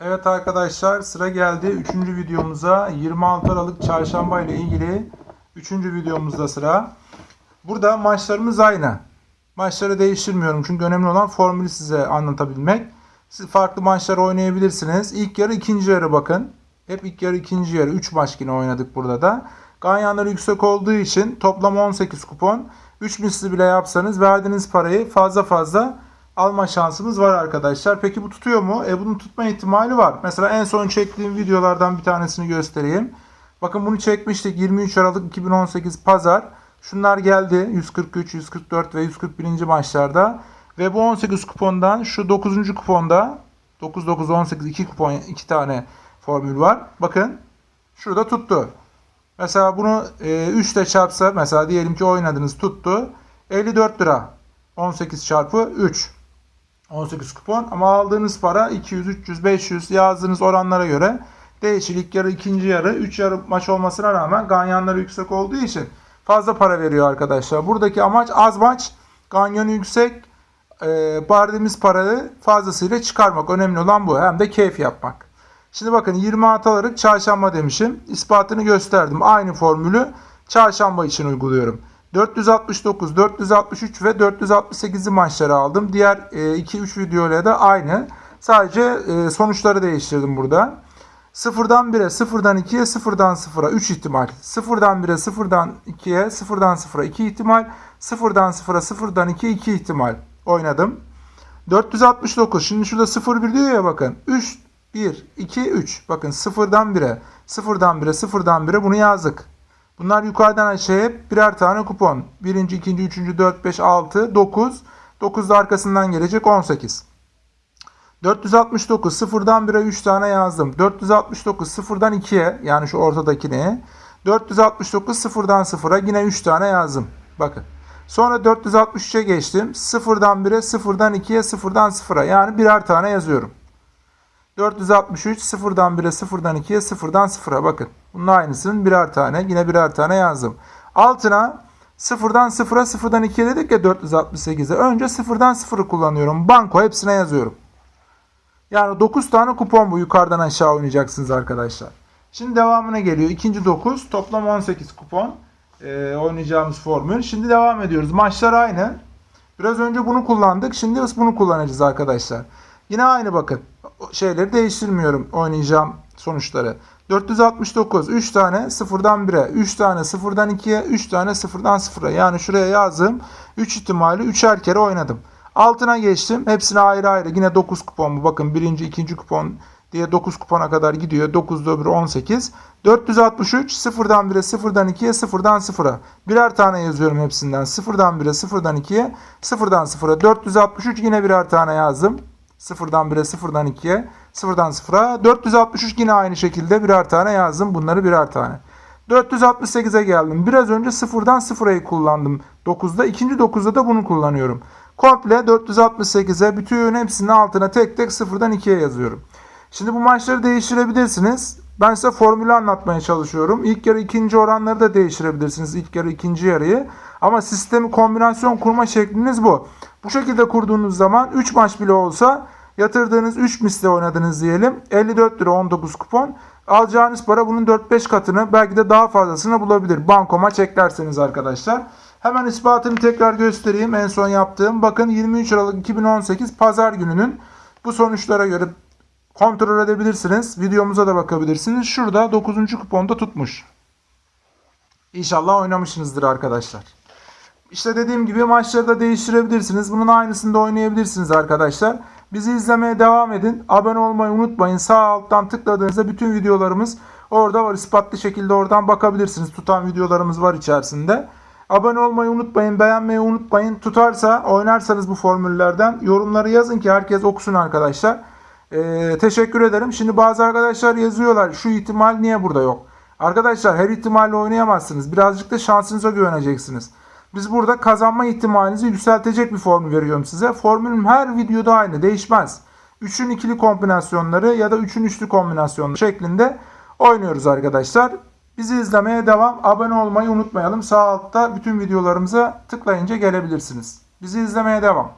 Evet arkadaşlar sıra geldi 3. videomuza 26 Aralık Çarşamba ile ilgili 3. videomuzda sıra. Burada maçlarımız aynı. Maçları değiştirmiyorum çünkü önemli olan formülü size anlatabilmek. Siz farklı maçlar oynayabilirsiniz. İlk yarı ikinci yarı bakın. Hep ilk yarı ikinci yarı 3 maç yine oynadık burada da. Ganyanları yüksek olduğu için toplam 18 kupon. 3 misli bile yapsanız verdiğiniz parayı fazla fazla alma şansımız var arkadaşlar. Peki bu tutuyor mu? E bunun tutma ihtimali var. Mesela en son çektiğim videolardan bir tanesini göstereyim. Bakın bunu çekmiştik 23 Aralık 2018 Pazar. Şunlar geldi 143, 144 ve 141. maçlarda. Ve bu 18 kupondan şu 9. kuponda 9 9 18 2 kupon 2 tane formül var. Bakın şurada tuttu. Mesela bunu e, 3 ile çarpsa mesela diyelim ki oynadınız tuttu. 54 lira. 18 çarpı 3. 18 kupon ama aldığınız para 200, 300, 500 yazdığınız oranlara göre değişir. İlk yarı, ikinci yarı, 3 yarı maç olmasına rağmen ganyanları yüksek olduğu için fazla para veriyor arkadaşlar. Buradaki amaç az maç, ganyonu yüksek, e, verdiğimiz parayı fazlasıyla çıkarmak. Önemli olan bu. Hem de keyif yapmak. Şimdi bakın 26 Aralık çarşamba demişim. İspatını gösterdim. Aynı formülü çarşamba için uyguluyorum. 469, 463 ve 468'li maçları aldım. Diğer 2-3 videoyla da aynı. Sadece e, sonuçları değiştirdim burada. 0'dan 1'e, 0'dan 2'ye, 0'dan 0'a 3 ihtimal. 0'dan 1'e, 0'dan 2'ye, 0'dan 0'a 2 ihtimal. 0'dan 0'a, 0'dan 2'ye 2 ihtimal oynadım. 469. Şimdi şurada 0 1 diyor ya bakın. 3 1 2 3. Bakın 0'dan 1'e, 0'dan 1'e, 0'dan 1'e bunu yazdık. Bunlar yukarıdan aşağıya birer tane kupon. Birinci, ikinci, üçüncü, dört, beş, altı, dokuz. Dokuz da arkasından gelecek 18. 469 sıfırdan 1'e 3 tane yazdım. 469 sıfırdan 2'ye yani şu ortadakine. 469 sıfırdan 0'a yine 3 tane yazdım. Bakın. Sonra 463'e geçtim. Sıfırdan 1'e, sıfırdan 2'ye, sıfırdan 0'a yani birer tane yazıyorum. 463 sıfırdan 1'e, sıfırdan 2'ye, sıfırdan 0'a bakın. Bunun aynısının birer tane yine birer tane yazdım. Altına sıfırdan 0'a, sıfırdan 2'ye dedik ya 468'e. Önce sıfırdan 0'ı kullanıyorum. Banko hepsine yazıyorum. Yani 9 tane kupon bu yukarıdan aşağı oynayacaksınız arkadaşlar. Şimdi devamına geliyor. İkinci 9 toplam 18 kupon ee, oynayacağımız formül. Şimdi devam ediyoruz. Maçlar aynı. Biraz önce bunu kullandık. Şimdi bunu kullanacağız arkadaşlar. Yine aynı bakın. Şeyleri değiştirmiyorum oynayacağım sonuçları. 469 3 tane 0'dan 1'e, 3 tane 0'dan 2'ye, 3 tane 0'dan 0'a. Yani şuraya yazdım. 3 ihtimali 3'er kere oynadım. Altına geçtim. Hepsine ayrı ayrı. Yine 9 kupon bu. Bakın birinci, ikinci kupon diye 9 kupona kadar gidiyor. 9 da öbürü 18. 463 0'dan 1'e, 0'dan 2'ye, 0'dan 0'a. Birer tane yazıyorum hepsinden. 0'dan 1'e, 0'dan 2'ye, 0'dan 0'a. 463 yine birer tane yazdım. 0'dan 1'e, 0'dan 2'ye, 0'dan 0'a. 463 yine aynı şekilde birer tane yazdım. Bunları birer tane. 468'e geldim. Biraz önce 0'dan 0'ayı kullandım. 9'da. ikinci 9'da da bunu kullanıyorum. Komple 468'e bütün hepsinin altına tek tek 0'dan 2'ye yazıyorum. Şimdi bu maçları değiştirebilirsiniz. Ben size formülü anlatmaya çalışıyorum. İlk yarı ikinci oranları da değiştirebilirsiniz. İlk yarı ikinci yarıyı. Ama sistemi kombinasyon kurma şekliniz bu. Bu şekilde kurduğunuz zaman 3 maç bile olsa yatırdığınız 3 misle oynadınız diyelim. 54 lira 19 kupon. Alacağınız para bunun 4-5 katını belki de daha fazlasını bulabilir. Banko maç eklerseniz arkadaşlar. Hemen ispatını tekrar göstereyim. En son yaptığım. Bakın 23 Aralık 2018 Pazar gününün bu sonuçlara göre kontrol edebilirsiniz. Videomuza da bakabilirsiniz. Şurada 9. kuponda tutmuş. İnşallah oynamışsınızdır arkadaşlar. İşte dediğim gibi maçları da değiştirebilirsiniz. Bunun aynısını da oynayabilirsiniz arkadaşlar. Bizi izlemeye devam edin. Abone olmayı unutmayın. Sağ alttan tıkladığınızda bütün videolarımız orada var. İspatlı şekilde oradan bakabilirsiniz. Tutan videolarımız var içerisinde. Abone olmayı unutmayın. Beğenmeyi unutmayın. Tutarsa oynarsanız bu formüllerden yorumları yazın ki herkes okusun arkadaşlar. Ee, teşekkür ederim. Şimdi bazı arkadaşlar yazıyorlar. Şu ihtimal niye burada yok? Arkadaşlar her ihtimalle oynayamazsınız. Birazcık da şansınıza güveneceksiniz. Biz burada kazanma ihtimalinizi yükseltecek bir formül veriyorum size. Formülüm her videoda aynı değişmez. 3'ün ikili kombinasyonları ya da 3'ün üçlü kombinasyonları şeklinde oynuyoruz arkadaşlar. Bizi izlemeye devam. Abone olmayı unutmayalım. Sağ altta bütün videolarımıza tıklayınca gelebilirsiniz. Bizi izlemeye devam.